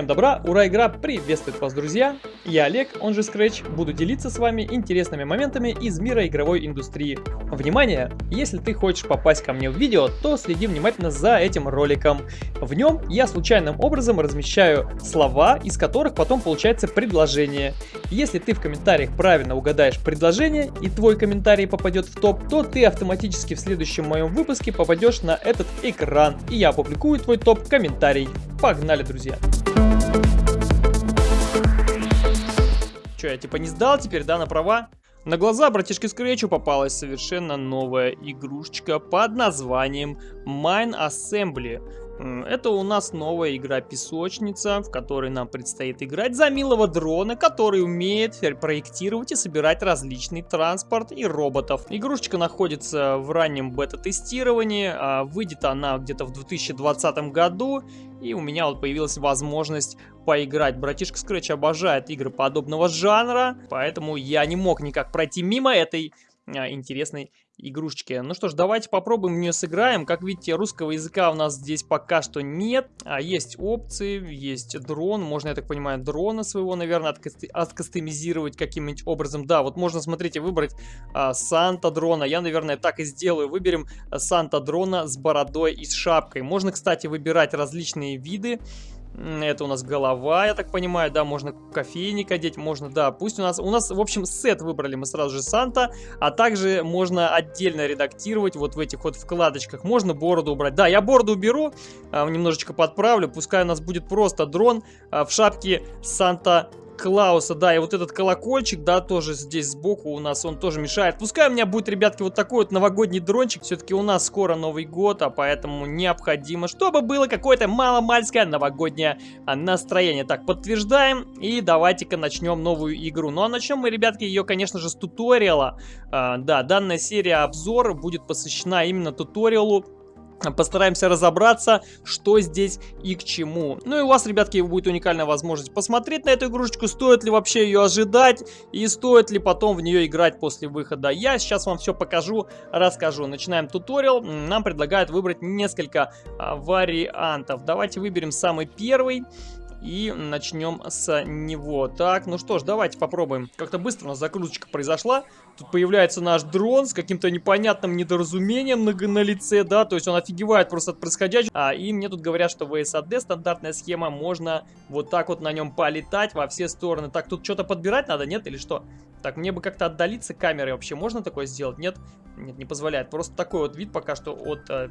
Всем добра, ура, игра приветствует вас, друзья! Я Олег, он же Scratch, буду делиться с вами интересными моментами из мира игровой индустрии. Внимание! Если ты хочешь попасть ко мне в видео, то следи внимательно за этим роликом. В нем я случайным образом размещаю слова, из которых потом получается предложение. Если ты в комментариях правильно угадаешь предложение и твой комментарий попадет в топ, то ты автоматически в следующем моем выпуске попадешь на этот экран, и я опубликую твой топ-комментарий. Погнали, друзья! Че, я типа не сдал теперь, да, на права? На глаза братишке Скретчу попалась совершенно новая игрушечка под названием Mine Assembly. Это у нас новая игра-песочница, в которой нам предстоит играть за милого дрона, который умеет проектировать и собирать различный транспорт и роботов. Игрушечка находится в раннем бета-тестировании, а выйдет она где-то в 2020 году, и у меня вот появилась возможность поиграть. Братишка Scratch обожает игры подобного жанра, поэтому я не мог никак пройти мимо этой а, интересной игрушечки. Ну что ж, давайте попробуем в нее сыграем. Как видите, русского языка у нас здесь пока что нет. А есть опции, есть дрон. Можно, я так понимаю, дрона своего, наверное, откастомизировать каким-нибудь образом. Да, вот можно, смотрите, выбрать а, Санта дрона. Я, наверное, так и сделаю. Выберем Санта дрона с бородой и с шапкой. Можно, кстати, выбирать различные виды это у нас голова, я так понимаю, да, можно кофейник одеть, можно, да, пусть у нас, у нас, в общем, сет выбрали мы сразу же Санта, а также можно отдельно редактировать вот в этих вот вкладочках, можно бороду убрать. Да, я бороду уберу, а, немножечко подправлю, пускай у нас будет просто дрон а, в шапке Санта Клауса, да, и вот этот колокольчик, да, тоже здесь сбоку у нас, он тоже мешает. Пускай у меня будет, ребятки, вот такой вот новогодний дрончик, все-таки у нас скоро Новый год, а поэтому необходимо, чтобы было какое-то маломальское новогоднее а, настроение. Так, подтверждаем, и давайте-ка начнем новую игру. Ну, а начнем мы, ребятки, ее, конечно же, с туториала. А, да, данная серия обзор будет посвящена именно туториалу Постараемся разобраться, что здесь и к чему. Ну и у вас, ребятки, будет уникальная возможность посмотреть на эту игрушечку, стоит ли вообще ее ожидать и стоит ли потом в нее играть после выхода. Я сейчас вам все покажу, расскажу. Начинаем туториал. Нам предлагают выбрать несколько а, вариантов. Давайте выберем самый первый. И начнем с него. Так, ну что ж, давайте попробуем. Как-то быстро у нас закруточка произошла. Тут появляется наш дрон с каким-то непонятным недоразумением на, на лице, да, то есть он офигевает просто от происходящего. А, и мне тут говорят, что в ASAD стандартная схема, можно вот так вот на нем полетать во все стороны. Так, тут что-то подбирать надо, нет, или что? Так, мне бы как-то отдалиться камерой вообще можно такое сделать? Нет? Нет, не позволяет. Просто такой вот вид пока что от э,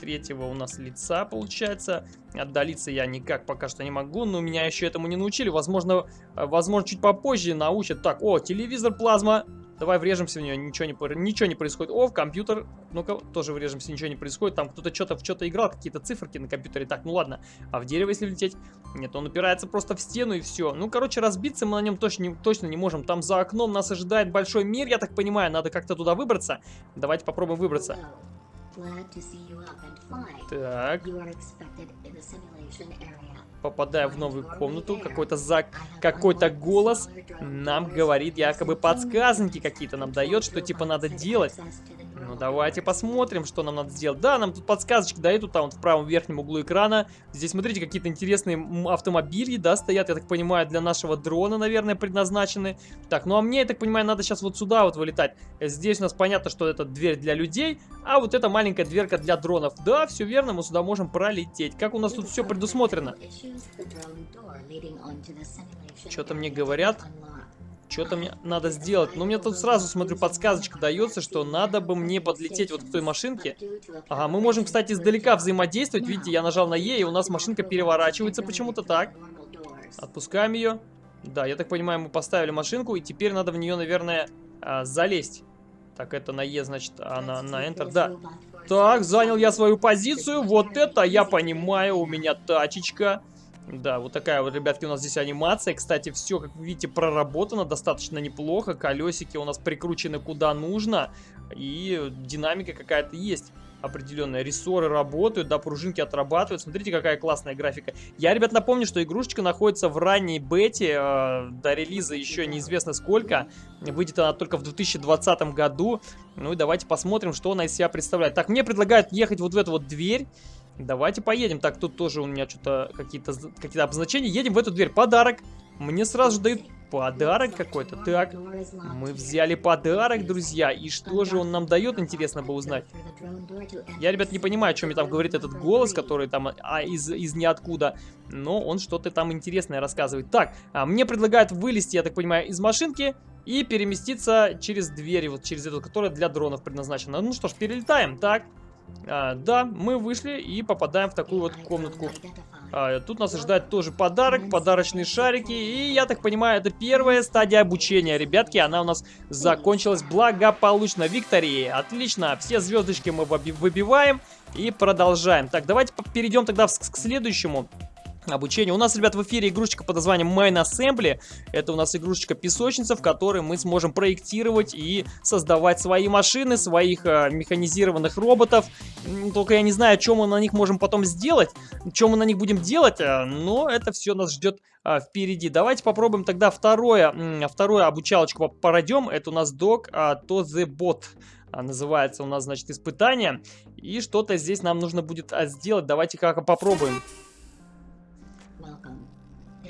третьего у нас лица получается. Отдалиться я никак пока что не могу, но меня еще этому не научили. Возможно, э, возможно чуть попозже научат. Так, о, телевизор, плазма. Давай врежемся в нее, ничего не, ничего не происходит. О, в компьютер, ну-ка, тоже врежемся, ничего не происходит. Там кто-то что-то в что-то играл, какие-то циферки на компьютере. Так, ну ладно. А в дерево, если влететь? Нет, он упирается просто в стену и все. Ну, короче, разбиться мы на нем точно не, точно не можем. Там за окном нас ожидает большой мир, я так понимаю. Надо как-то туда выбраться. Давайте попробуем выбраться. Так. Попадая в новую комнату, какой-то за... какой-то голос нам говорит, якобы подсказки какие-то нам дает, что типа надо делать. Ну давайте посмотрим, что нам надо сделать. Да, нам тут подсказочки дают, там вот в правом верхнем углу экрана. Здесь, смотрите, какие-то интересные автомобили, да, стоят, я так понимаю, для нашего дрона, наверное, предназначены. Так, ну а мне, я так понимаю, надо сейчас вот сюда вот вылетать. Здесь у нас понятно, что это дверь для людей, а вот это маленькая дверка для дронов. Да, все верно, мы сюда можем пролететь. Как у нас тут все предусмотрено? Что-то мне говорят. Что-то мне надо сделать. Но мне тут сразу, смотрю, подсказочка дается, что надо бы мне подлететь вот к той машинке. Ага, мы можем, кстати, издалека взаимодействовать. Видите, я нажал на Е, и у нас машинка переворачивается почему-то так. Отпускаем ее. Да, я так понимаю, мы поставили машинку, и теперь надо в нее, наверное, а, залезть. Так, это на Е, значит, а на, на Enter, да. Так, занял я свою позицию. Вот это я понимаю, у меня тачечка. Да, вот такая вот, ребятки, у нас здесь анимация. Кстати, все, как вы видите, проработано достаточно неплохо. Колесики у нас прикручены куда нужно. И динамика какая-то есть определенная. Рессоры работают, да, пружинки отрабатывают. Смотрите, какая классная графика. Я, ребят, напомню, что игрушечка находится в ранней бете. Э, до релиза еще неизвестно сколько. Выйдет она только в 2020 году. Ну и давайте посмотрим, что она из себя представляет. Так, мне предлагают ехать вот в эту вот дверь. Давайте поедем. Так, тут тоже у меня что-то какие-то какие обозначения. Едем в эту дверь. Подарок. Мне сразу же дают подарок какой-то. Так, мы взяли подарок, друзья. И что же он нам дает, интересно бы узнать. Я, ребят, не понимаю, о чем мне там говорит этот голос, который там а, из, из ниоткуда. Но он что-то там интересное рассказывает. Так, а, мне предлагают вылезти, я так понимаю, из машинки и переместиться через дверь, вот через эту, которая для дронов предназначена. Ну что ж, перелетаем. Так, а, да, мы вышли и попадаем в такую вот комнатку. А, тут нас ожидает тоже подарок, подарочные шарики. И я так понимаю, это первая стадия обучения. Ребятки, она у нас закончилась благополучно. Виктории, отлично. Все звездочки мы выбиваем и продолжаем. Так, давайте перейдем тогда к следующему обучение. У нас, ребят, в эфире игрушечка под названием Mine Assembly. Это у нас игрушечка песочница, в которой мы сможем проектировать и создавать свои машины, своих э, механизированных роботов. Только я не знаю, что мы на них можем потом сделать, что мы на них будем делать, э, но это все нас ждет э, впереди. Давайте попробуем тогда второе, э, второе обучалочку пройдем. Это у нас док э, To The Bot называется у нас, значит, испытание. И что-то здесь нам нужно будет а, сделать. Давайте как попробуем.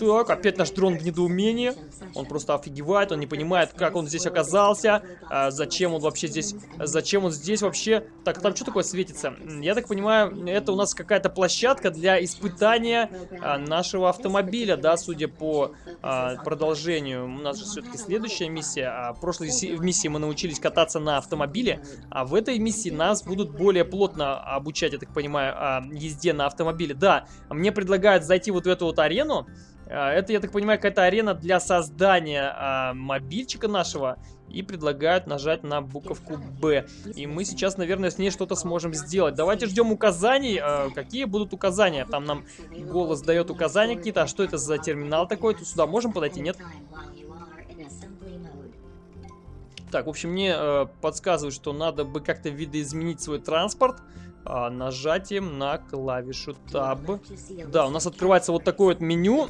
Так, опять наш дрон в недоумении. Он просто офигевает, он не понимает, как он здесь оказался, а, зачем он вообще здесь, зачем он здесь вообще. Так, там что такое светится? Я так понимаю, это у нас какая-то площадка для испытания а, нашего автомобиля, да, судя по а, продолжению. У нас же все-таки следующая миссия. А, в прошлой миссии мы научились кататься на автомобиле, а в этой миссии нас будут более плотно обучать, я так понимаю, езде на автомобиле. Да, мне предлагают зайти вот в эту вот арену, это, я так понимаю, какая-то арена для создания а, мобильчика нашего. И предлагают нажать на буковку Б. И мы сейчас, наверное, с ней что-то сможем сделать. Давайте ждем указаний. А, какие будут указания? Там нам голос дает указания какие-то. А что это за терминал такой? Тут сюда можем подойти? Нет? Так, в общем, мне э, подсказывают, что надо бы как-то видоизменить свой транспорт а, нажатием на клавишу Tab. Да, у нас открывается вот такое вот меню.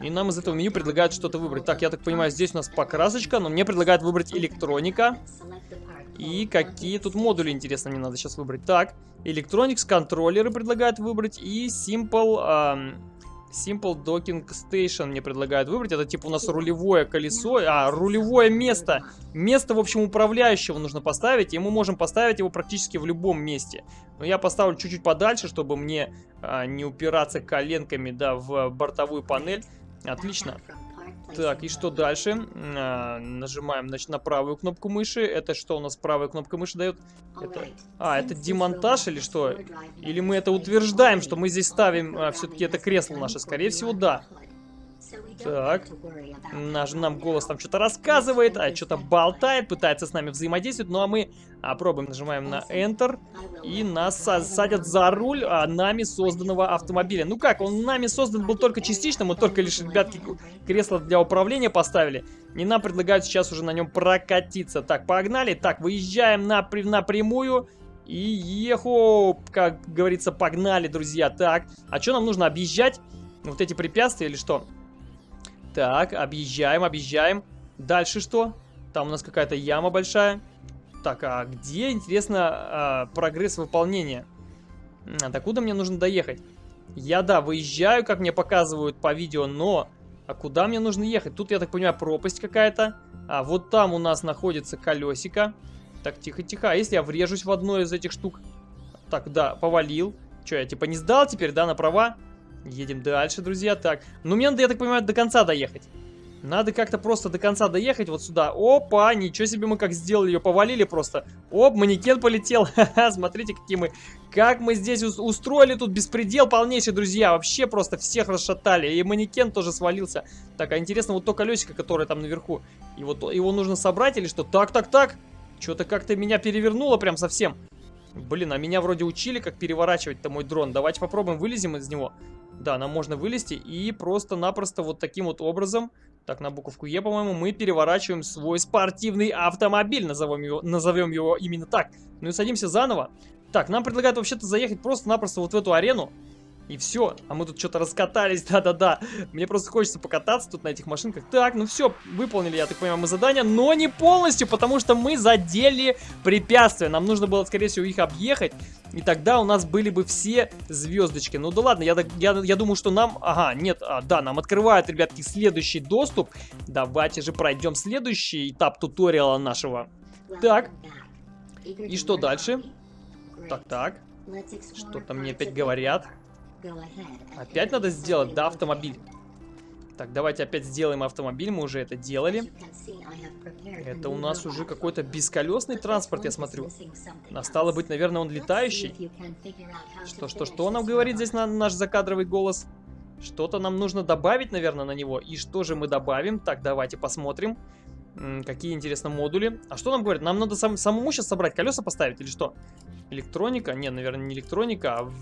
И нам из этого меню предлагают что-то выбрать. Так, я так понимаю, здесь у нас покрасочка, но мне предлагают выбрать электроника. И какие тут модули, интересно, мне надо сейчас выбрать. Так, Electronics контроллеры предлагают выбрать. И Simple... Эм, Simple Docking Station мне предлагают выбрать. Это типа у нас рулевое колесо. А, рулевое место. Место, в общем, управляющего нужно поставить. И мы можем поставить его практически в любом месте. Но я поставлю чуть-чуть подальше, чтобы мне а, не упираться коленками, да, в бортовую панель. Отлично. Так, и что дальше? А, нажимаем, значит, на правую кнопку мыши. Это что у нас правая кнопка мыши дает? Это... А, это демонтаж или что? Или мы это утверждаем, что мы здесь ставим а, все-таки это кресло наше? Скорее всего, да. Так, наш, нам голос там что-то рассказывает, а что-то болтает, пытается с нами взаимодействовать. Ну а мы а, пробуем, нажимаем на Enter, и нас садят за руль а, нами созданного автомобиля. Ну как, он нами создан был только частично, мы только лишь, ребятки, кресло для управления поставили. И нам предлагают сейчас уже на нем прокатиться. Так, погнали. Так, выезжаем на, напрямую. И еху, как говорится, погнали, друзья. Так, а что нам нужно объезжать? Вот эти препятствия или что? Так, объезжаем, объезжаем. Дальше что? Там у нас какая-то яма большая. Так, а где, интересно, а, прогресс выполнения? А докуда мне нужно доехать? Я, да, выезжаю, как мне показывают по видео, но... А куда мне нужно ехать? Тут, я так понимаю, пропасть какая-то. А вот там у нас находится колесико. Так, тихо-тихо. А если я врежусь в одно из этих штук? Так, да, повалил. Че, я типа не сдал теперь, да, на права? Едем дальше, друзья. Так, ну мне надо, я так понимаю, до конца доехать. Надо как-то просто до конца доехать вот сюда. Опа, ничего себе мы как сделали, ее повалили просто. Оп, манекен полетел. Смотрите, какие мы... Как мы здесь устроили тут беспредел полнейший, друзья. Вообще просто всех расшатали. И манекен тоже свалился. Так, а интересно, вот то колесико, которое там наверху. Вот его нужно собрать или что? Так, так, так. Что-то как-то меня перевернуло прям совсем. Блин, а меня вроде учили, как переворачивать-то мой дрон. Давайте попробуем, вылезем из него. Да, нам можно вылезти и просто-напросто вот таким вот образом, так, на буковку Е, по-моему, мы переворачиваем свой спортивный автомобиль, назовем его, назовем его именно так. Ну и садимся заново. Так, нам предлагают вообще-то заехать просто-напросто вот в эту арену. И все. А мы тут что-то раскатались, да-да-да. Мне просто хочется покататься тут на этих машинках. Так, ну все, выполнили, я так понимаю, мы задание, но не полностью, потому что мы задели препятствия. Нам нужно было, скорее всего, их объехать. И тогда у нас были бы все звездочки. Ну да ладно, я, я, я думаю, что нам... Ага, нет, а, да, нам открывают, ребятки, следующий доступ. Давайте же пройдем следующий этап туториала нашего. Так. И что дальше? Так, так. Что-то мне опять говорят. Опять надо сделать, да, автомобиль? Так, давайте опять сделаем автомобиль, мы уже это делали. Это у нас уже какой-то бесколесный транспорт, я смотрю. А стало быть, наверное, он летающий. Что, что, что нам говорит здесь на наш закадровый голос? Что-то нам нужно добавить, наверное, на него. И что же мы добавим? Так, давайте посмотрим. Какие, интересно, модули. А что нам говорит? Нам надо сам, самому сейчас собрать колеса поставить или что? Электроника? Не, наверное, не электроника, а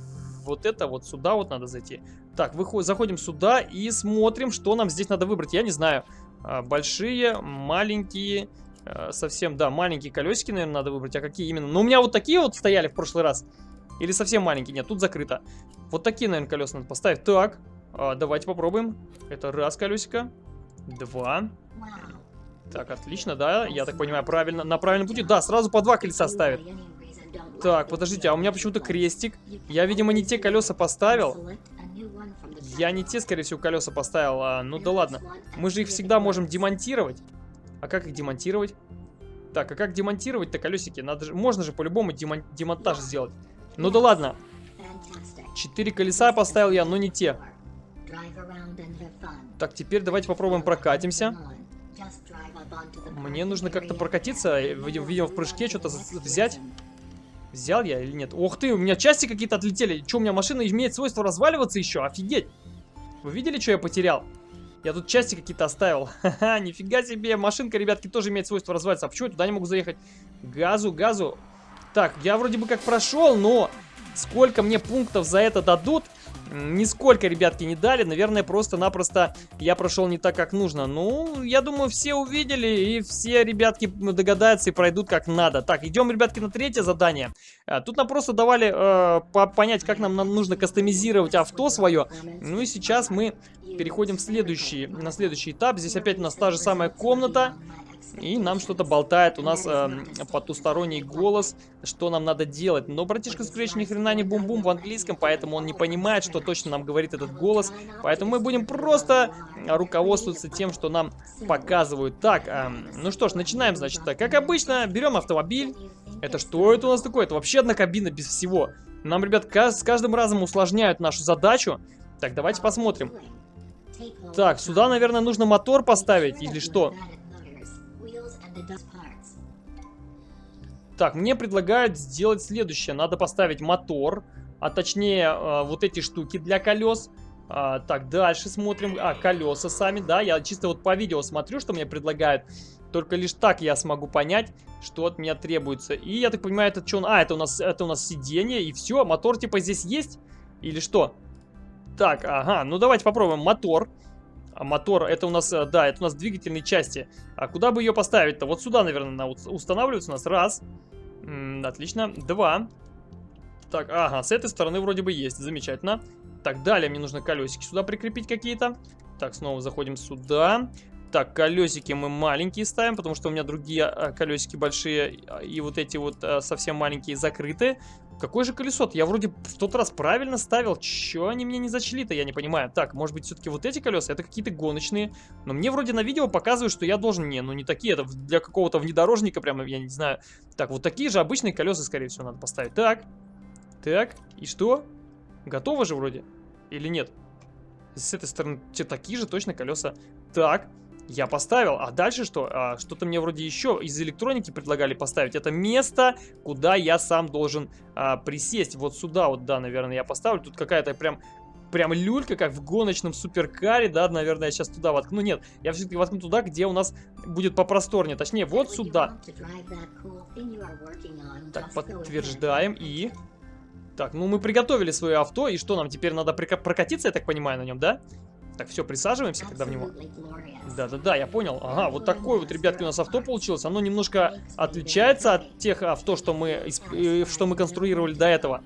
вот это вот сюда вот надо зайти. Так, выходим, заходим сюда и смотрим, что нам здесь надо выбрать. Я не знаю. А, большие, маленькие, а, совсем, да, маленькие колесики, наверное, надо выбрать. А какие именно? Ну, у меня вот такие вот стояли в прошлый раз. Или совсем маленькие? Нет, тут закрыто. Вот такие, наверное, колеса надо поставить. Так, а, давайте попробуем. Это раз колесико. Два. Так, отлично, да, я так понимаю, правильно, на правильном пути. Да, сразу по два колеса ставит. Так, подождите, а у меня почему-то крестик. Я, видимо, не те колеса поставил. Я не те, скорее всего, колеса поставил. А, ну да ладно. Мы же их всегда можем демонтировать. А как их демонтировать? Так, а как демонтировать-то колесики? Надо же, можно же по-любому демон, демонтаж сделать. Ну да ладно. Четыре колеса поставил я, но не те. Так, теперь давайте попробуем прокатимся. Мне нужно как-то прокатиться, видимо, в прыжке что-то взять. Взял я или нет? Ух ты, у меня части какие-то отлетели. Что, у меня машина имеет свойство разваливаться еще? Офигеть. Вы видели, что я потерял? Я тут части какие-то оставил. Ха-ха, нифига себе. Машинка, ребятки, тоже имеет свойство разваливаться. А почему я туда не могу заехать? Газу, газу. Так, я вроде бы как прошел, но сколько мне пунктов за это дадут, Нисколько, ребятки, не дали. Наверное, просто-напросто я прошел не так, как нужно. Ну, я думаю, все увидели, и все, ребятки, догадаются и пройдут как надо. Так, идем, ребятки, на третье задание. А, тут нам просто давали э, понять, как нам, нам нужно кастомизировать авто свое. Ну и сейчас мы переходим в следующий, на следующий этап. Здесь опять у нас та же самая комната. И нам что-то болтает у нас э, потусторонний голос, что нам надо делать. Но братишка Scratch ни хрена не бум-бум в английском, поэтому он не понимает, что точно нам говорит этот голос. Поэтому мы будем просто руководствоваться тем, что нам показывают. Так, э, ну что ж, начинаем, значит. Как обычно, берем автомобиль. Это что это у нас такое? Это вообще одна кабина без всего. Нам, ребят, с каждым разом усложняют нашу задачу. Так, давайте посмотрим. Так, сюда, наверное, нужно мотор поставить или что? Так, мне предлагают сделать следующее. Надо поставить мотор, а точнее э, вот эти штуки для колес. А, так, дальше смотрим. А, колеса сами, да. Я чисто вот по видео смотрю, что мне предлагают. Только лишь так я смогу понять, что от меня требуется. И я так понимаю, это что? А, это у нас, это у нас сиденье и все. Мотор типа здесь есть? Или что? Так, ага, ну давайте попробуем мотор. А мотор, это у нас, э, да, это у нас двигательные части. А куда бы ее поставить-то? Вот сюда, наверное, она устанавливается у нас. Раз. -м, отлично. Два. Так, ага, с этой стороны вроде бы есть. Замечательно. Так, далее мне нужно колесики сюда прикрепить какие-то. Так, снова заходим сюда. Так, колесики мы маленькие ставим, потому что у меня другие а, колесики большие и вот эти вот а, совсем маленькие закрыты. Какое же колесо -то? Я вроде в тот раз правильно ставил. Чё они мне не зачли-то, я не понимаю. Так, может быть, все-таки вот эти колеса? Это какие-то гоночные. Но мне вроде на видео показывают, что я должен... Не, ну не такие. Это для какого-то внедорожника прямо, я не знаю. Так, вот такие же обычные колеса, скорее всего, надо поставить. Так. Так. И что? Готово же вроде? Или нет? С этой стороны те такие же точно колеса. Так. Я поставил. А дальше что? А, Что-то мне вроде еще из электроники предлагали поставить. Это место, куда я сам должен а, присесть. Вот сюда вот, да, наверное, я поставлю. Тут какая-то прям прям люлька, как в гоночном суперкаре, да, наверное, я сейчас туда воткну. Нет, я все-таки воткну туда, где у нас будет попросторнее. Точнее, вот сюда. Так, подтверждаем и... Так, ну мы приготовили свое авто, и что нам теперь надо прокатиться, я так понимаю, на нем, да? Так, все, присаживаемся, когда в него... Да-да-да, я понял. Ага, вот такое вот, ребятки, у нас авто получилось. Оно немножко отличается от тех авто, что мы, э, что мы конструировали до этого.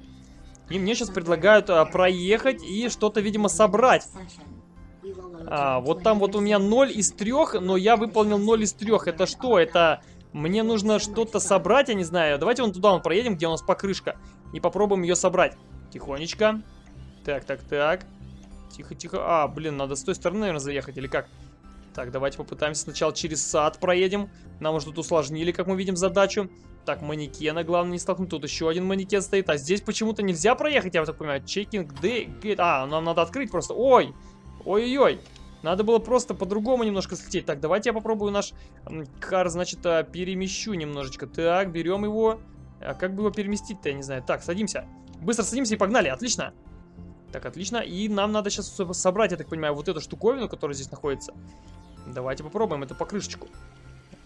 И мне сейчас предлагают а, проехать и что-то, видимо, собрать. А, вот там вот у меня 0 из 3, но я выполнил 0 из 3. Это что? Это мне нужно что-то собрать, я не знаю. Давайте вон туда вон проедем, где у нас покрышка. И попробуем ее собрать. Тихонечко. Так, так, так. Тихо, тихо. А, блин, надо с той стороны, наверное, заехать, или как? Так, давайте попытаемся сначала через сад проедем. Нам уже тут усложнили, как мы видим, задачу. Так, манекена, главное не столкнуть. Тут еще один манекен стоит. А здесь почему-то нельзя проехать, я вот так понимаю. Чекинг, д, А, нам надо открыть просто. Ой! Ой-ой-ой! Надо было просто по-другому немножко слететь. Так, давайте я попробую наш кар, значит, а, перемещу немножечко. Так, берем его. А как бы его переместить-то, я не знаю. Так, садимся. Быстро садимся и погнали. Отлично. Так, отлично. И нам надо сейчас собрать, я так понимаю, вот эту штуковину, которая здесь находится. Давайте попробуем эту покрышечку.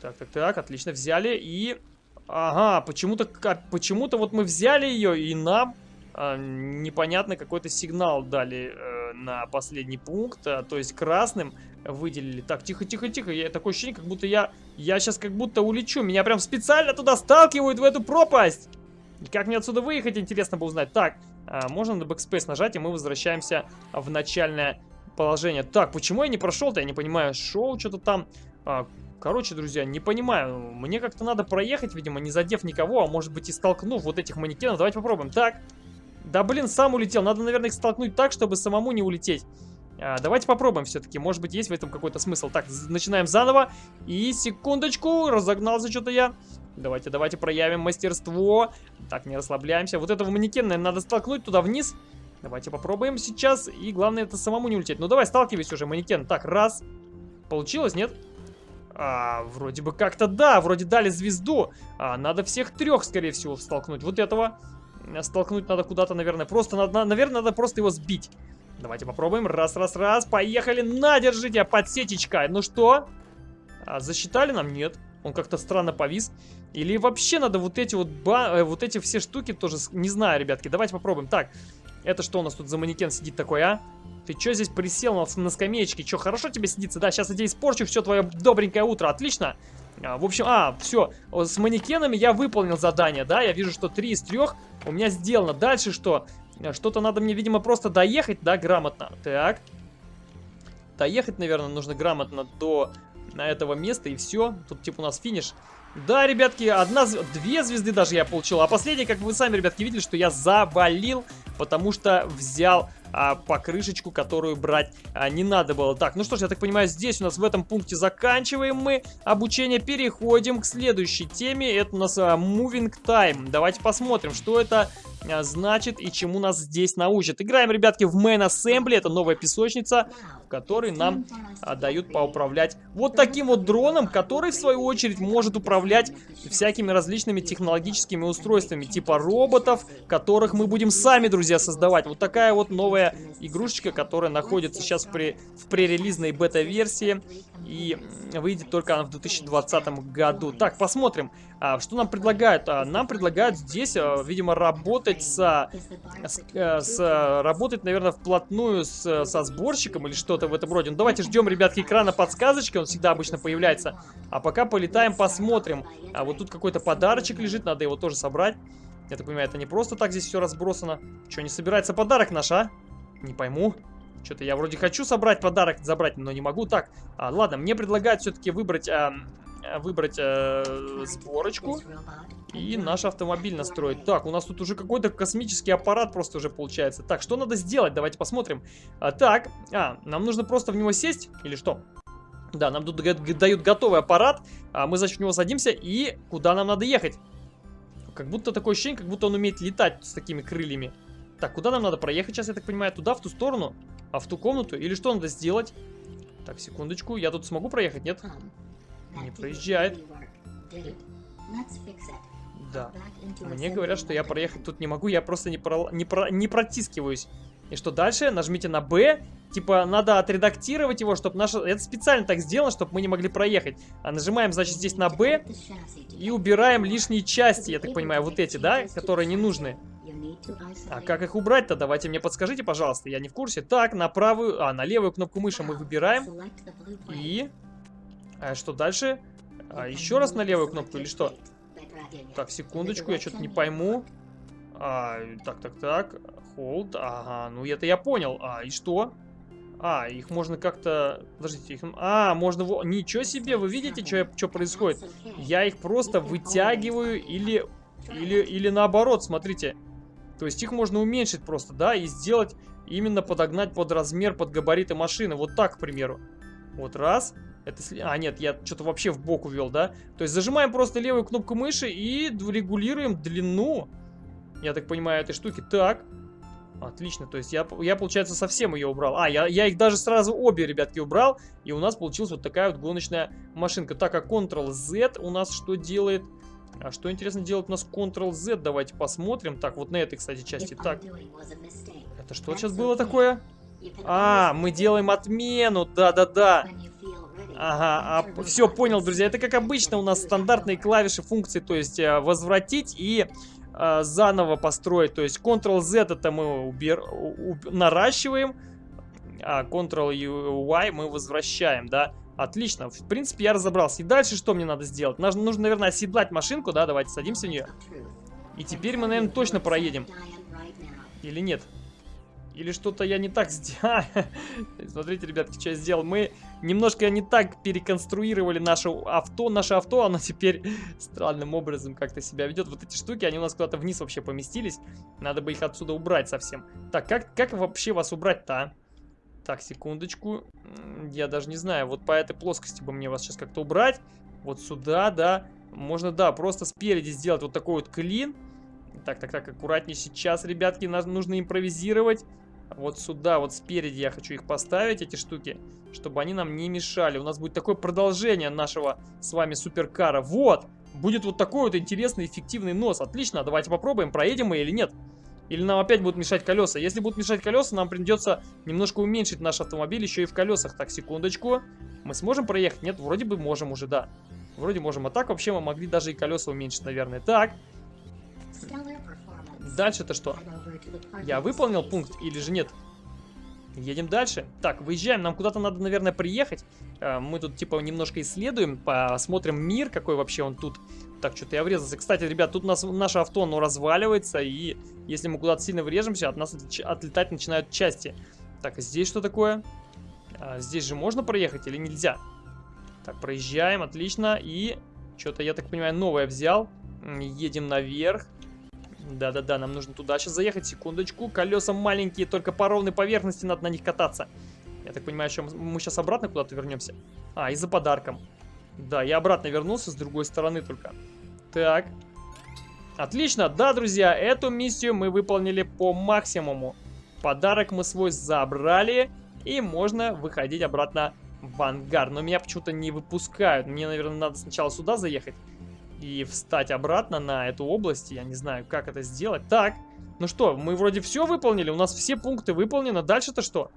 Так, так, так, отлично, взяли и... Ага, почему-то почему-то вот мы взяли ее, и нам э, непонятно какой-то сигнал дали э, на последний пункт, а, то есть красным выделили. Так, тихо, тихо, тихо, я такое ощущение, как будто я... Я сейчас как будто улечу, меня прям специально туда сталкивают, в эту пропасть! Как мне отсюда выехать, интересно бы узнать. Так, можно на Backspace нажать, и мы возвращаемся в начальное положение. Так, почему я не прошел-то? Я не понимаю. Шоу что-то там... А, короче, друзья, не понимаю. Мне как-то надо проехать, видимо, не задев никого, а может быть и столкнув вот этих манекенов. Давайте попробуем. Так. Да, блин, сам улетел. Надо, наверное, их столкнуть так, чтобы самому не улететь. А, давайте попробуем все-таки. Может быть, есть в этом какой-то смысл. Так, начинаем заново. И секундочку, разогнался что-то я. Давайте, давайте проявим мастерство. Так, не расслабляемся. Вот этого манекена, надо столкнуть туда вниз. Давайте попробуем сейчас. И главное, это самому не улететь. Ну, давай, сталкивайся уже, манекен. Так, раз. Получилось, нет? А, вроде бы как-то да, вроде дали звезду. А, надо всех трех, скорее всего, столкнуть. Вот этого столкнуть надо куда-то, наверное. Просто надо, наверное, надо просто его сбить. Давайте попробуем. Раз, раз, раз. Поехали. На, держите, подсечечка. Ну что? А, засчитали нам? Нет. Он как-то странно повис. Или вообще надо вот эти вот, ба э, вот эти все штуки тоже... Не знаю, ребятки. Давайте попробуем. Так, это что у нас тут за манекен сидит такой, а? Ты что здесь присел на, на скамеечке? Что, хорошо тебе сидится? Да, сейчас я тебе испорчу все твое добренькое утро. Отлично. А, в общем, а, все. С манекенами я выполнил задание, да? Я вижу, что 3 из 3 у меня сделано. Дальше что? Что-то надо мне, видимо, просто доехать, да, грамотно. Так. Доехать, наверное, нужно грамотно до на этого места, и все. Тут, типа, у нас финиш. Да, ребятки, одна, две звезды даже я получил. А последняя, как вы сами, ребятки, видели, что я завалил, потому что взял а, покрышечку, которую брать а, не надо было. Так, ну что ж, я так понимаю, здесь у нас в этом пункте заканчиваем мы обучение. Переходим к следующей теме. Это у нас а, Moving Time. Давайте посмотрим, что это а, значит и чему нас здесь научат. Играем, ребятки, в Main Assembly. Это новая песочница, в которой нам а, дают поуправлять вот таким вот дроном, который, в свою очередь, может управлять всякими различными технологическими устройствами, типа роботов, которых мы будем сами, друзья, создавать. Вот такая вот новая игрушечка, которая находится сейчас при, в пререлизной бета-версии. И выйдет только она в 2020 году. Так, посмотрим, а, что нам предлагают. А, нам предлагают здесь, а, видимо, работать с, с, э, с... Работать, наверное, вплотную с, со сборщиком или что-то в этом роде. Ну, давайте ждем, ребятки, экрана подсказочки. Он всегда обычно появляется. А пока полетаем, посмотрим. А вот тут какой-то подарочек лежит, надо его тоже собрать. Я так понимаю, это не просто так здесь все разбросано. Что, не собирается подарок наш, а? Не пойму. Что-то я вроде хочу собрать подарок, забрать, но не могу. Так, а, ладно, мне предлагают все-таки выбрать, а, выбрать а, сборочку и наш автомобиль настроить. Так, у нас тут уже какой-то космический аппарат просто уже получается. Так, что надо сделать? Давайте посмотрим. А, так, а, нам нужно просто в него сесть или что? Да, нам тут дают готовый аппарат, а мы, значит, в него садимся и куда нам надо ехать? Как будто такое ощущение, как будто он умеет летать с такими крыльями. Так, куда нам надо проехать сейчас, я так понимаю? Туда, в ту сторону? А в ту комнату? Или что надо сделать? Так, секундочку. Я тут смогу проехать, нет? Не проезжает. Да. Мне говорят, что я проехать тут не могу. Я просто не, про... не, про... не протискиваюсь. И что дальше? Нажмите на Б. Типа, надо отредактировать его, чтобы наш... Это специально так сделано, чтобы мы не могли проехать. А нажимаем, значит, здесь на Б. И убираем лишние части, я так понимаю, вот эти, да? Которые не нужны. А как их убрать-то? Давайте мне подскажите, пожалуйста. Я не в курсе. Так, на правую... А, на левую кнопку мыши мы выбираем. И... А что дальше? А, еще раз на левую кнопку или что? Так, секундочку, я что-то не пойму. А, так, так, так. Hold. Ага, ну это я понял. А, и что? А, их можно как-то... Подождите, их... А, можно... Ничего себе, вы видите, что, что происходит? Я их просто вытягиваю или... Или, или наоборот, смотрите. То есть их можно уменьшить просто, да, и сделать именно подогнать под размер, под габариты машины. Вот так, к примеру. Вот раз. Это... А, нет, я что-то вообще в бок увел, да? То есть зажимаем просто левую кнопку мыши и регулируем длину, я так понимаю, этой штуки. Так. Отлично, то есть я, я получается, совсем ее убрал. А, я, я их даже сразу обе, ребятки, убрал. И у нас получилась вот такая вот гоночная машинка. Так, а Ctrl-Z у нас что делает? А что, интересно, делает у нас Ctrl-Z? Давайте посмотрим. Так, вот на этой, кстати, части. Так, это что сейчас было такое? А, мы делаем отмену, да-да-да. Ага, а, все, понял, друзья. Это, как обычно, у нас стандартные клавиши функции, то есть э, возвратить и э, заново построить. То есть Ctrl-Z это мы убер... уб... наращиваем, а Ctrl-Y мы возвращаем, да. Отлично, в принципе, я разобрался. И дальше что мне надо сделать? Нужно, нужно наверное, оседлать машинку, да, давайте садимся в нее. И теперь мы, наверное, точно проедем. Или нет? Или что-то я не так сделал. Смотрите, ребятки, что я сделал. Мы немножко не так переконструировали наше авто. Наше авто, оно теперь странным образом как-то себя ведет. Вот эти штуки, они у нас куда-то вниз вообще поместились. Надо бы их отсюда убрать совсем. Так, как, как вообще вас убрать-то, а? Так, секундочку. Я даже не знаю. Вот по этой плоскости бы мне вас сейчас как-то убрать. Вот сюда, да. Можно, да, просто спереди сделать вот такой вот клин. Так, так, так, аккуратнее сейчас, ребятки, нужно импровизировать. Вот сюда, вот спереди я хочу их поставить, эти штуки, чтобы они нам не мешали. У нас будет такое продолжение нашего с вами суперкара. Вот! Будет вот такой вот интересный, эффективный нос. Отлично, давайте попробуем, проедем мы или нет. Или нам опять будут мешать колеса. Если будут мешать колеса, нам придется немножко уменьшить наш автомобиль еще и в колесах. Так, секундочку. Мы сможем проехать? Нет, вроде бы можем уже, да. Вроде можем. А так вообще мы могли даже и колеса уменьшить, наверное. Так. Дальше-то что? Я выполнил пункт или же нет? Едем дальше. Так, выезжаем. Нам куда-то надо, наверное, приехать. Э, мы тут, типа, немножко исследуем, посмотрим мир, какой вообще он тут. Так, что-то я врезался. Кстати, ребят, тут у нас наше авто, оно разваливается, и если мы куда-то сильно врежемся, от нас отлетать начинают части. Так, а здесь что такое? А, здесь же можно проехать или нельзя? Так, проезжаем, отлично. И что-то, я так понимаю, новое взял. Едем наверх. Да-да-да, нам нужно туда сейчас заехать, секундочку. Колеса маленькие, только по ровной поверхности надо на них кататься. Я так понимаю, что мы сейчас обратно куда-то вернемся. А, и за подарком. Да, я обратно вернулся с другой стороны только. Так. Отлично, да, друзья, эту миссию мы выполнили по максимуму. Подарок мы свой забрали, и можно выходить обратно в ангар. Но меня почему-то не выпускают. Мне, наверное, надо сначала сюда заехать и встать обратно на эту область. Я не знаю, как это сделать. Так, ну что, мы вроде все выполнили, у нас все пункты выполнены. Дальше-то что?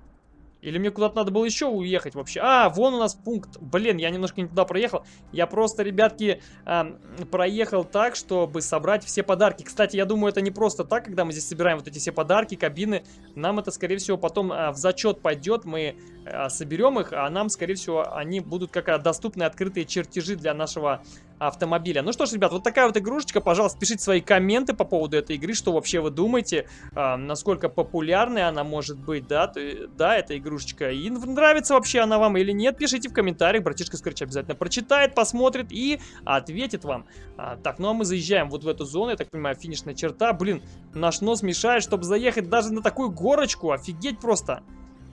Или мне куда-то надо было еще уехать вообще? А, вон у нас пункт. Блин, я немножко не туда проехал. Я просто, ребятки, э, проехал так, чтобы собрать все подарки. Кстати, я думаю, это не просто так, когда мы здесь собираем вот эти все подарки, кабины. Нам это, скорее всего, потом э, в зачет пойдет. Мы э, соберем их, а нам, скорее всего, они будут как доступны открытые чертежи для нашего автомобиля. Ну что ж, ребят, вот такая вот игрушечка. Пожалуйста, пишите свои комменты по поводу этой игры, что вообще вы думаете, э, насколько популярной она может быть, да, то, да, эта игрушечка. И нравится вообще она вам или нет, пишите в комментариях, братишка Скрэч обязательно прочитает, посмотрит и ответит вам. А, так, ну а мы заезжаем вот в эту зону, я так понимаю, финишная черта. Блин, наш нос мешает, чтобы заехать даже на такую горочку, офигеть просто.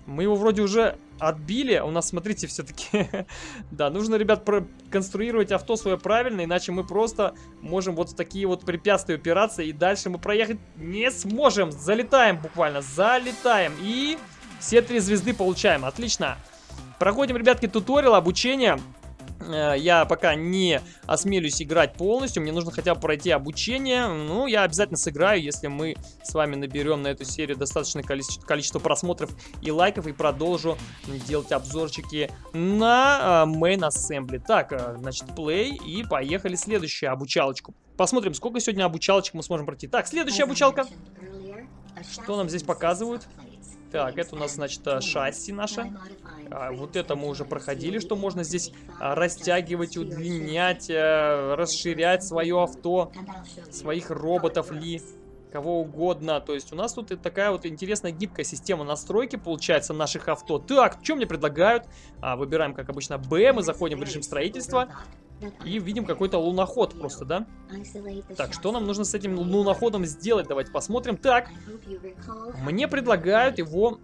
Мы его вроде уже отбили. У нас, смотрите, все-таки... да, нужно, ребят, конструировать авто свое правильно, иначе мы просто можем вот в такие вот препятствия упираться, и дальше мы проехать не сможем. Залетаем буквально, залетаем. И все три звезды получаем. Отлично. Проходим, ребятки, туториал, обучение. Э, я пока не осмелюсь играть полностью, мне нужно хотя бы пройти обучение. Ну, я обязательно сыграю, если мы с вами наберем на эту серию достаточное количество, количество просмотров и лайков, и продолжу делать обзорчики на uh, Main Assembly. Так, uh, значит, play, и поехали следующую обучалочку. Посмотрим, сколько сегодня обучалочек мы сможем пройти. Так, следующая обучалка. Что нам здесь показывают? Так, это у нас, значит, шасси наше. А, вот это мы уже проходили, что можно здесь а, растягивать, удлинять, а, расширять свое авто, своих роботов ли. кого угодно. То есть у нас тут такая вот интересная гибкая система настройки получается наших авто. Так, что мне предлагают? А, выбираем, как обычно, Б, мы заходим в режим строительства. И видим какой-то луноход просто, да? Так, что нам нужно с этим луноходом сделать? Давайте посмотрим. Так, мне предлагают его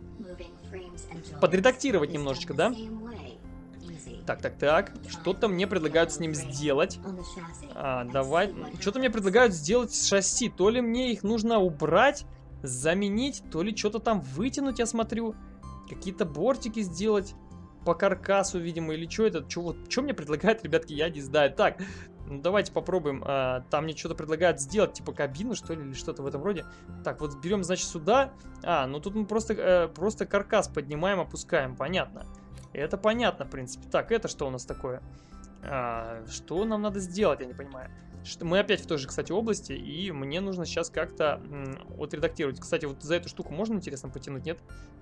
подредактировать немножечко, да? Так, так, так. Что-то мне предлагают с ним сделать. А, давай. Что-то мне предлагают сделать с шасси. То ли мне их нужно убрать, заменить, то ли что-то там вытянуть, я смотрю. Какие-то бортики сделать по каркасу, видимо, или что это? Что вот, что мне предлагают, ребятки, я не знаю. Так, ну давайте попробуем. А, там мне что-то предлагают сделать, типа кабину, что ли, или что-то в этом роде. Так, вот берем, значит, сюда. А, ну тут мы просто, э, просто каркас поднимаем, опускаем, понятно. Это понятно, в принципе. Так, это что у нас такое? А, что нам надо сделать, я не понимаю. Что, мы опять в той же, кстати, области, и мне нужно сейчас как-то отредактировать. Кстати, вот за эту штуку можно, интересно, потянуть, нет?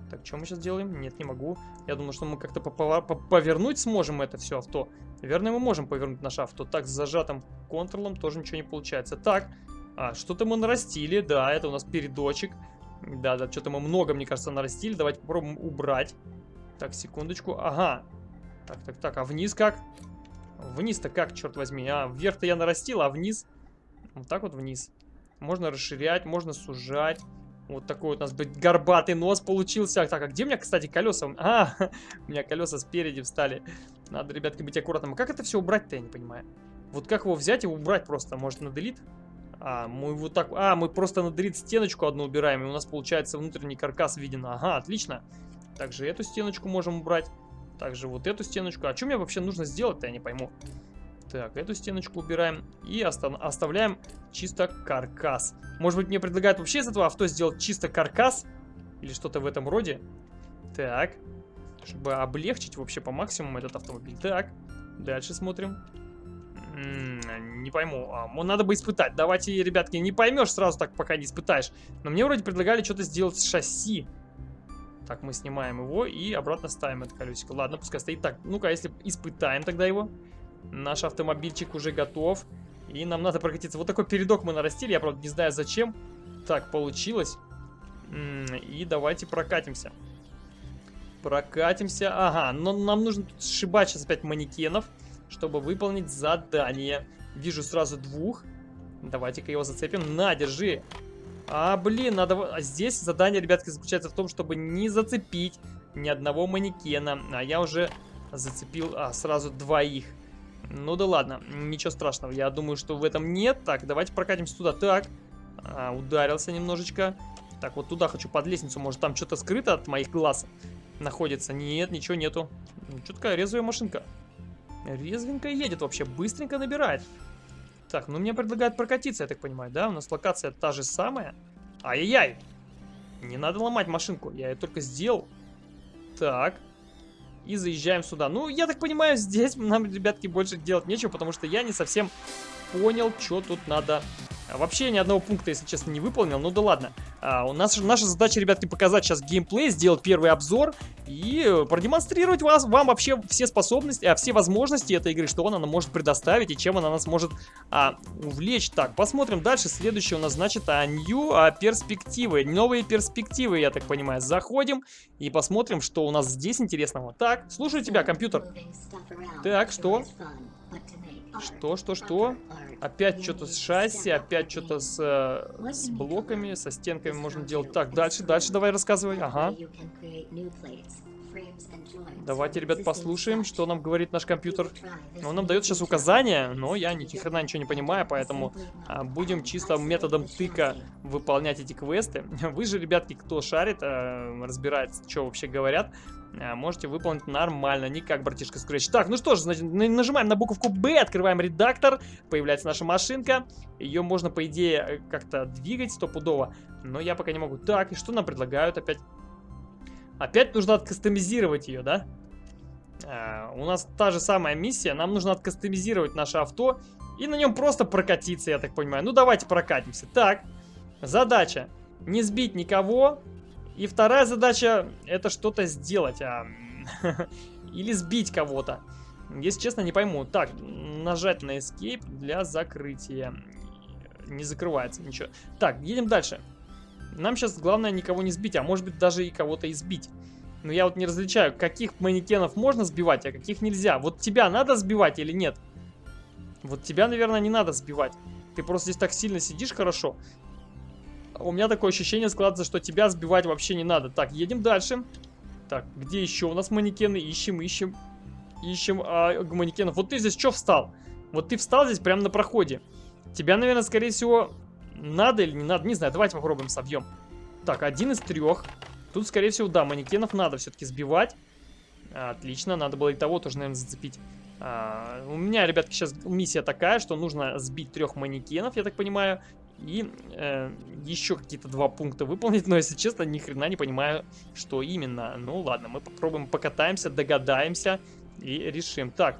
Так, что мы сейчас делаем? Нет, не могу. Я думаю, что мы как-то повернуть сможем это все авто. Наверное, мы можем повернуть наше авто. Так, с зажатым контролом тоже ничего не получается. Так, а, что-то мы нарастили, да, это у нас передочек. Да, да, что-то мы много, мне кажется, нарастили. Давайте попробуем убрать. Так, секундочку. Ага. Так, так, так, а вниз как? Вниз-то как, черт возьми? А, вверх-то я нарастил, а вниз? Вот так вот вниз. Можно расширять, можно сужать. Вот такой вот у нас горбатый нос получился. Так, а где у меня, кстати, колеса? А, у меня колеса спереди встали. Надо, ребятки, быть аккуратным. А как это все убрать-то, я не понимаю. Вот как его взять и убрать просто? Может, на делит? А, мы вот так... А, мы просто на делит стеночку одну убираем, и у нас получается внутренний каркас виден. Ага, отлично. Также эту стеночку можем убрать. Также вот эту стеночку. А что мне вообще нужно сделать-то, я не пойму. Так, эту стеночку убираем и оставляем чисто каркас. Может быть, мне предлагают вообще из этого авто сделать чисто каркас? Или что-то в этом роде? Так, чтобы облегчить вообще по максимуму этот автомобиль. Так, дальше смотрим. М -м, не пойму. А, надо бы испытать. Давайте, ребятки, не поймешь сразу так, пока не испытаешь. Но мне вроде предлагали что-то сделать с шасси. Так, мы снимаем его и обратно ставим это колесико. Ладно, пускай стоит так. Ну-ка, если испытаем тогда его. Наш автомобильчик уже готов. И нам надо прокатиться. Вот такой передок мы нарастили. Я, правда, не знаю зачем. Так, получилось. И давайте прокатимся. Прокатимся. Ага, но нам нужно тут сшибать сейчас опять манекенов, чтобы выполнить задание. Вижу сразу двух. Давайте-ка его зацепим. На, держи. А, блин, надо... А здесь задание, ребятки, заключается в том, чтобы не зацепить ни одного манекена. А я уже зацепил а, сразу двоих. Ну да ладно, ничего страшного. Я думаю, что в этом нет. Так, давайте прокатимся туда. Так, а, ударился немножечко. Так, вот туда хочу под лестницу. Может, там что-то скрыто от моих глаз находится? Нет, ничего нету. Ну, что такая резвая машинка? Резвенько едет вообще, быстренько набирает. Так, ну мне предлагают прокатиться, я так понимаю, да? У нас локация та же самая. Ай-яй-яй! Не надо ломать машинку, я ее только сделал. Так. И заезжаем сюда. Ну, я так понимаю, здесь нам, ребятки, больше делать нечего, потому что я не совсем понял, что тут надо а вообще ни одного пункта, если честно, не выполнил. Ну да ладно. А, у нас наша задача, ребятки, показать сейчас геймплей, сделать первый обзор и продемонстрировать вас, вам вообще все способности, а все возможности этой игры, что она может предоставить и чем она нас может а, увлечь. Так, посмотрим дальше. Следующее у нас, значит, а, new а, перспективы. Новые перспективы, я так понимаю. Заходим и посмотрим, что у нас здесь интересного. Так, слушаю тебя, компьютер. Так, что? Что, что, что? Опять что-то с шасси, опять что-то с, э, с блоками, со стенками можно делать. Так, дальше, дальше давай рассказывай. Ага. Давайте, ребят, послушаем, что нам говорит наш компьютер. Он нам дает сейчас указания, но я ни хрена ничего не понимаю, поэтому а, будем чисто методом тыка выполнять эти квесты. Вы же, ребятки, кто шарит, а, разбирается, что вообще говорят, можете выполнить нормально, не как братишка Scratch. Так, ну что ж, значит, нажимаем на буковку B, открываем редактор, появляется наша машинка. Ее можно, по идее, как-то двигать стопудово, но я пока не могу. Так, и что нам предлагают опять? Опять нужно откастомизировать ее, да? А, у нас та же самая миссия, нам нужно откастомизировать наше авто и на нем просто прокатиться, я так понимаю. Ну, давайте прокатимся. Так, задача. Не сбить никого, и вторая задача это что-то сделать. А... Или сбить кого-то. Если честно, не пойму. Так, нажать на Escape для закрытия. не закрывается ничего. Так, едем дальше. Нам сейчас главное никого не сбить, а может быть даже и кого-то избить. Но я вот не различаю, каких манекенов можно сбивать, а каких нельзя. Вот тебя надо сбивать или нет? Вот тебя, наверное, не надо сбивать. Ты просто здесь так сильно сидишь хорошо. У меня такое ощущение складывается, что тебя сбивать вообще не надо. Так, едем дальше. Так, где еще у нас манекены? Ищем, ищем. Ищем а, манекенов. Вот ты здесь что встал? Вот ты встал здесь прямо на проходе. Тебя, наверное, скорее всего, надо или не надо. Не знаю, давайте попробуем собьем. Так, один из трех. Тут, скорее всего, да, манекенов надо все-таки сбивать. Отлично, надо было и того тоже, наверное, зацепить. А, у меня, ребятки, сейчас миссия такая, что нужно сбить трех манекенов, я так понимаю, и э, еще какие-то два пункта выполнить, но, если честно, ни хрена не понимаю, что именно. Ну, ладно, мы попробуем, покатаемся, догадаемся и решим. Так,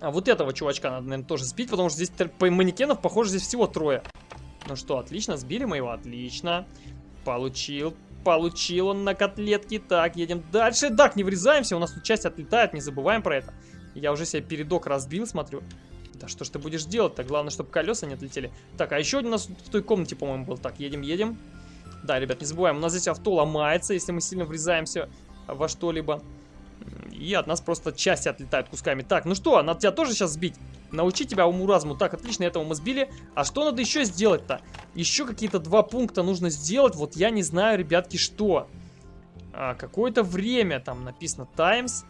а вот этого чувачка надо, наверное, тоже сбить, потому что здесь по манекенов, похоже, здесь всего трое. Ну что, отлично, сбили мы его, отлично. Получил, получил он на котлетки. Так, едем дальше. Так, не врезаемся, у нас тут часть отлетает, не забываем про это. Я уже себе передок разбил, смотрю. Да что ж ты будешь делать-то? Главное, чтобы колеса не отлетели. Так, а еще один у нас в той комнате, по-моему, был. Так, едем, едем. Да, ребят, не забываем, у нас здесь авто ломается, если мы сильно врезаемся во что-либо. И от нас просто части отлетают кусками. Так, ну что, надо тебя тоже сейчас сбить? Научить тебя уму-разуму. Так, отлично, этого мы сбили. А что надо еще сделать-то? Еще какие-то два пункта нужно сделать. Вот я не знаю, ребятки, что. А, Какое-то время там написано Times.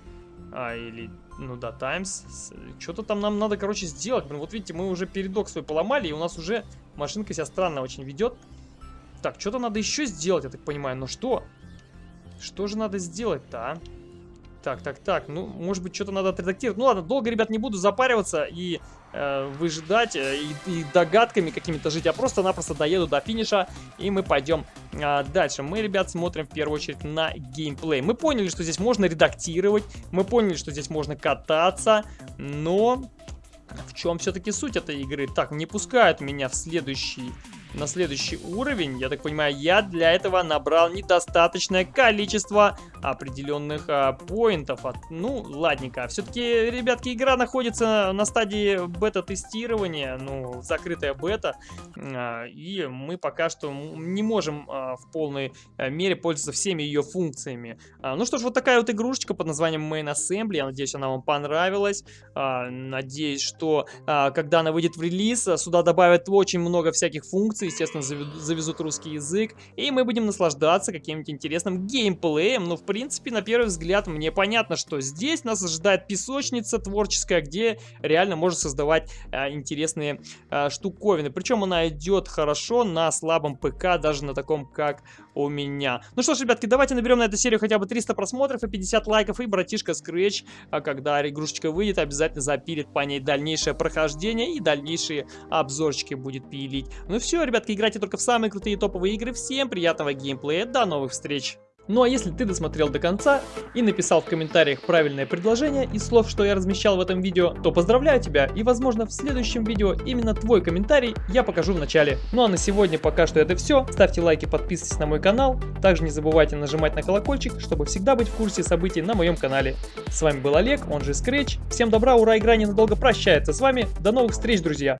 А, или, ну да, Times. Что-то там нам надо, короче, сделать. Блин, вот видите, мы уже передок свой поломали, и у нас уже машинка себя странно очень ведет. Так, что-то надо еще сделать, я так понимаю. Но что? Что же надо сделать-то, а? Так, так, так, ну, может быть, что-то надо отредактировать. Ну ладно, долго, ребят, не буду запариваться и э, выжидать, э, и, и догадками какими-то жить. Я просто-напросто доеду до финиша, и мы пойдем э, дальше. Мы, ребят, смотрим в первую очередь на геймплей. Мы поняли, что здесь можно редактировать, мы поняли, что здесь можно кататься, но... В чем все-таки суть этой игры? Так, не пускают меня в следующий на следующий уровень. Я так понимаю, я для этого набрал недостаточное количество определенных а, поинтов. От, ну, ладненько. Все-таки, ребятки, игра находится на стадии бета-тестирования, ну, закрытая бета. А, и мы пока что не можем а, в полной а, мере пользоваться всеми ее функциями. А, ну что ж, вот такая вот игрушечка под названием Main Assembly. Я надеюсь, она вам понравилась. А, надеюсь, что а, когда она выйдет в релиз, сюда добавят очень много всяких функций. Естественно, завезут русский язык. И мы будем наслаждаться каким-нибудь интересным геймплеем. Ну, в принципе, на первый взгляд мне понятно, что здесь нас ожидает песочница творческая, где реально можно создавать а, интересные а, штуковины. Причем она идет хорошо на слабом ПК, даже на таком, как у меня. Ну что ж, ребятки, давайте наберем на эту серию хотя бы 300 просмотров и 50 лайков, и братишка Scratch, а когда игрушечка выйдет, обязательно запилит по ней дальнейшее прохождение и дальнейшие обзорчики будет пилить. Ну все, ребятки, играйте только в самые крутые топовые игры. Всем приятного геймплея, до новых встреч! Ну а если ты досмотрел до конца и написал в комментариях правильное предложение из слов, что я размещал в этом видео, то поздравляю тебя и возможно в следующем видео именно твой комментарий я покажу в начале. Ну а на сегодня пока что это все. Ставьте лайки, подписывайтесь на мой канал. Также не забывайте нажимать на колокольчик, чтобы всегда быть в курсе событий на моем канале. С вами был Олег, он же Scratch. Всем добра, ура, игра ненадолго прощается с вами. До новых встреч, друзья!